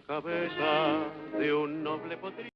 cabeza de un noble potrillo.